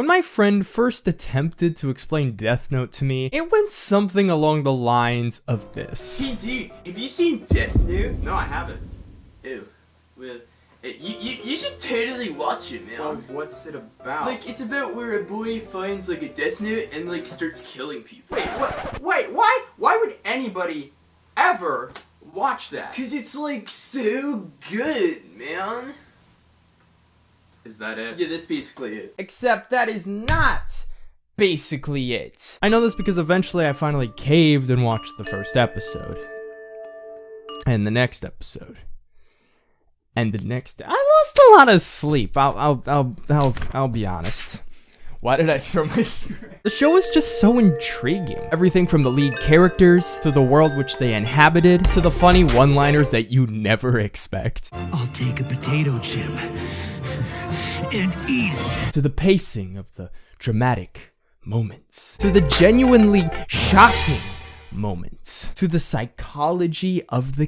When my friend first attempted to explain Death Note to me, it went something along the lines of this. Hey, dude, have you seen Death Note? No, I haven't. Ew. Well, eh, you, you, you should totally watch it, man. Well, what's it about? Like, it's about where a boy finds, like, a Death Note and, like, starts killing people. wait, what? Wait, why? Why would anybody ever watch that? Cause it's, like, so good, man. Is that it? Yeah, that's basically it. Except that is not basically it. I know this because eventually I finally caved and watched the first episode. And the next episode. And the next I lost a lot of sleep. I'll I'll I'll I'll, I'll be honest. Why did I throw my The show is just so intriguing. Everything from the lead characters, to the world which they inhabited, to the funny one-liners that you never expect. I'll take a potato chip and eat it. to the pacing of the dramatic moments, to the genuinely shocking moments, to the psychology of the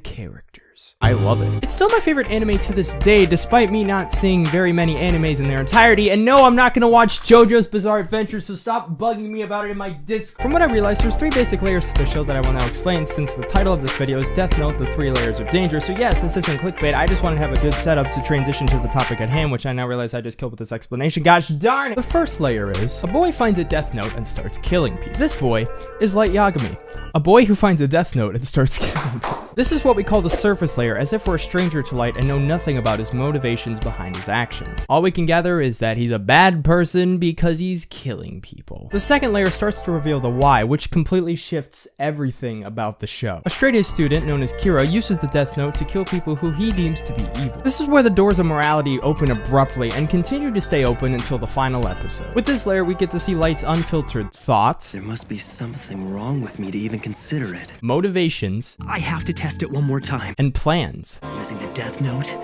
characters. I love it. It's still my favorite anime to this day, despite me not seeing very many animes in their entirety. And no, I'm not gonna watch JoJo's Bizarre Adventure, so stop bugging me about it in my disc. From what I realized, there's three basic layers to the show that I will now explain, since the title of this video is Death Note, the three layers of danger. So yes, this isn't clickbait, I just want to have a good setup to transition to the topic at hand, which I now realize I just killed with this explanation. Gosh darn it! The first layer is, a boy finds a Death Note and starts killing people. This boy is Light Yagami, a boy who finds a Death Note and starts killing people. This is what we call the surface layer, as if we're a stranger to Light and know nothing about his motivations behind his actions. All we can gather is that he's a bad person because he's killing people. The second layer starts to reveal the why, which completely shifts everything about the show. A straight-A student known as Kira uses the Death Note to kill people who he deems to be evil. This is where the doors of morality open abruptly and continue to stay open until the final episode. With this layer, we get to see Light's unfiltered thoughts, There must be something wrong with me to even consider it. motivations, I have to test it one more time. and plans. Using the Death Note,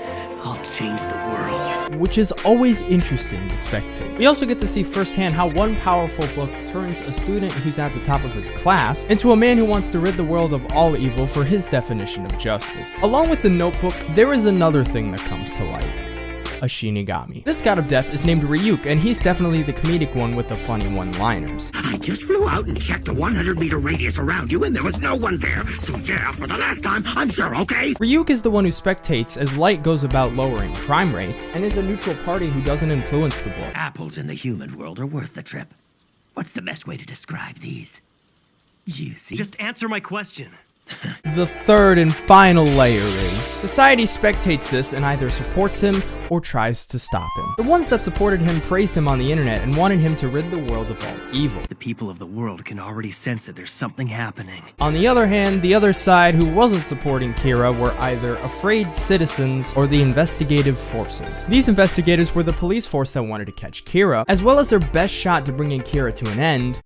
I'll change the world. which is always interesting to spectate. We also get to see firsthand how one powerful book turns a student who's at the top of his class into a man who wants to rid the world of all evil for his definition of justice. Along with the notebook, there is another thing that comes to light. A Shinigami. This god of death is named Ryuk, and he's definitely the comedic one with the funny one-liners. I just flew out and checked the 100 meter radius around you, and there was no one there. So, yeah, for the last time, I'm sure, okay? Ryuk is the one who spectates as Light goes about lowering crime rates, and is a neutral party who doesn't influence the book. Apples in the human world are worth the trip. What's the best way to describe these? Juicy. Just answer my question. The third and final layer is society spectates this and either supports him or tries to stop him. The ones that supported him praised him on the internet and wanted him to rid the world of all evil. The people of the world can already sense that there's something happening. On the other hand, the other side who wasn't supporting Kira were either afraid citizens or the investigative forces. These investigators were the police force that wanted to catch Kira, as well as their best shot to bringing Kira to an end,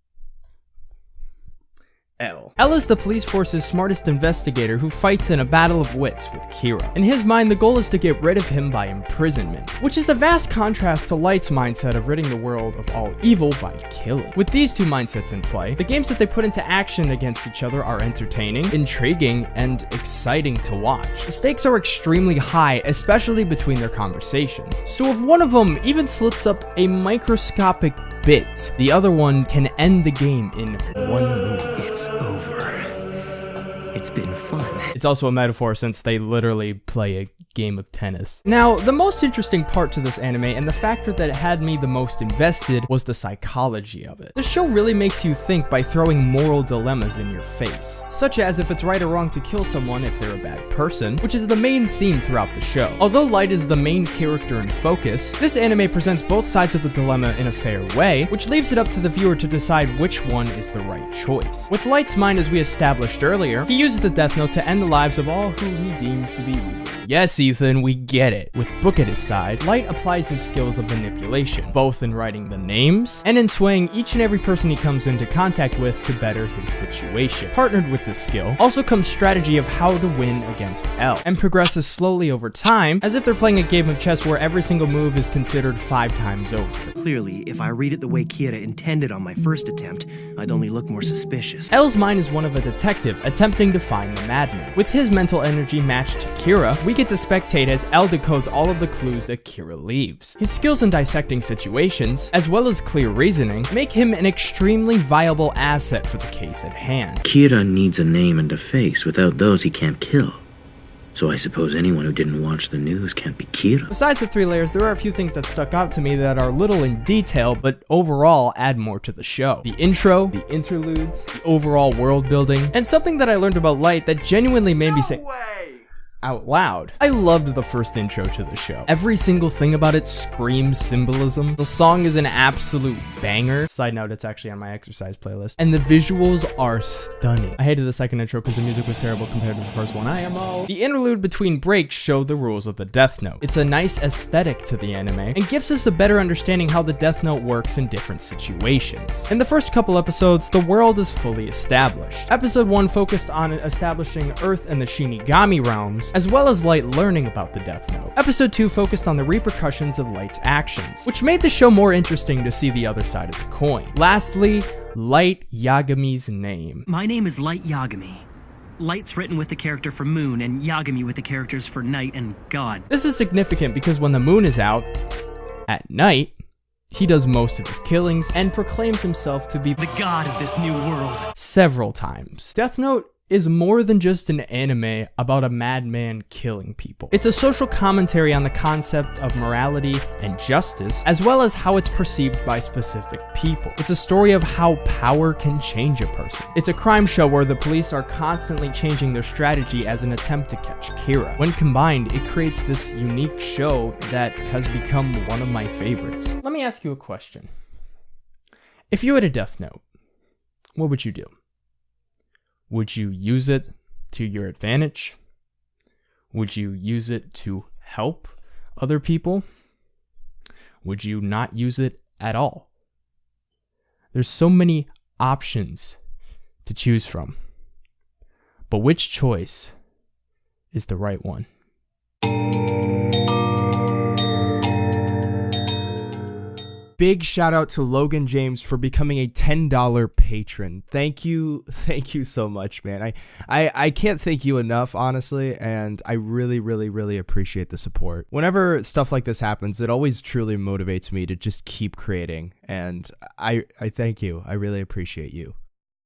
L. L is the police force's smartest investigator who fights in a battle of wits with Kira. In his mind, the goal is to get rid of him by imprisonment, which is a vast contrast to Light's mindset of ridding the world of all evil by killing. With these two mindsets in play, the games that they put into action against each other are entertaining, intriguing, and exciting to watch. The stakes are extremely high, especially between their conversations. So if one of them even slips up a microscopic bit, the other one can end the game in one move. It's over. It's been fun. It's also a metaphor since they literally play a game of tennis. Now, the most interesting part to this anime and the factor that had me the most invested was the psychology of it. The show really makes you think by throwing moral dilemmas in your face, such as if it's right or wrong to kill someone if they're a bad person, which is the main theme throughout the show. Although Light is the main character in focus, this anime presents both sides of the dilemma in a fair way, which leaves it up to the viewer to decide which one is the right choice. With Light's mind as we established earlier, he uses the Death Note to end the lives of all who he deems to be evil. Yes, Ethan, we get it. With Book at his side, Light applies his skills of manipulation, both in writing the names and in swaying each and every person he comes into contact with to better his situation. Partnered with this skill, also comes strategy of how to win against L, and progresses slowly over time, as if they're playing a game of chess where every single move is considered five times over. Clearly, if I read it the way Kira intended on my first attempt, I'd only look more suspicious. L's mind is one of a detective, attempting to find the madman. With his mental energy matched to Kira, we get to spectate as L decodes all of the clues that Kira leaves. His skills in dissecting situations, as well as clear reasoning, make him an extremely viable asset for the case at hand. Kira needs a name and a face. Without those, he can't kill. So I suppose anyone who didn't watch the news can't be Kira. Besides the three layers, there are a few things that stuck out to me that are little in detail, but overall add more to the show. The intro, the interludes, the overall world building, and something that I learned about Light that genuinely made me say, Way. Out loud. I loved the first intro to the show. Every single thing about it screams symbolism. The song is an absolute banger. Side note, it's actually on my exercise playlist. And the visuals are stunning. I hated the second intro because the music was terrible compared to the first one. I am IMO. The interlude between breaks show the rules of the Death Note. It's a nice aesthetic to the anime and gives us a better understanding how the Death Note works in different situations. In the first couple episodes, the world is fully established. Episode 1 focused on establishing Earth and the Shinigami realms, as well as Light learning about the Death Note. Episode 2 focused on the repercussions of Light's actions, which made the show more interesting to see the other side of the coin. Lastly, Light Yagami's name. My name is Light Yagami. Light's written with the character for Moon, and Yagami with the characters for Night and God. This is significant because when the moon is out, at night, he does most of his killings and proclaims himself to be The god of this new world. several times. Death Note is more than just an anime about a madman killing people. It's a social commentary on the concept of morality and justice, as well as how it's perceived by specific people. It's a story of how power can change a person. It's a crime show where the police are constantly changing their strategy as an attempt to catch Kira. When combined, it creates this unique show that has become one of my favorites. Let me ask you a question. If you had a Death Note, what would you do? Would you use it to your advantage? Would you use it to help other people? Would you not use it at all? There's so many options to choose from. But which choice is the right one? Big shout out to Logan James for becoming a $10 patron. Thank you. Thank you so much, man. I, I, I can't thank you enough, honestly, and I really, really, really appreciate the support. Whenever stuff like this happens, it always truly motivates me to just keep creating, and I, I thank you. I really appreciate you.